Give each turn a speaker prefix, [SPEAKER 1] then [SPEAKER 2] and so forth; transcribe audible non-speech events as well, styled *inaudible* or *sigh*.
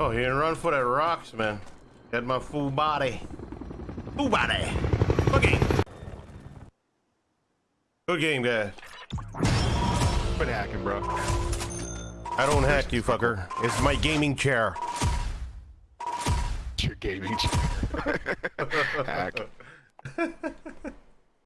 [SPEAKER 1] Oh, he didn't run for that rocks, man. Got my full body. Full body. Good game. Good game, guys.
[SPEAKER 2] Quit hacking, bro.
[SPEAKER 1] I don't hack you, fucker. It's my gaming chair.
[SPEAKER 2] It's your gaming chair. *laughs* Hack. *laughs*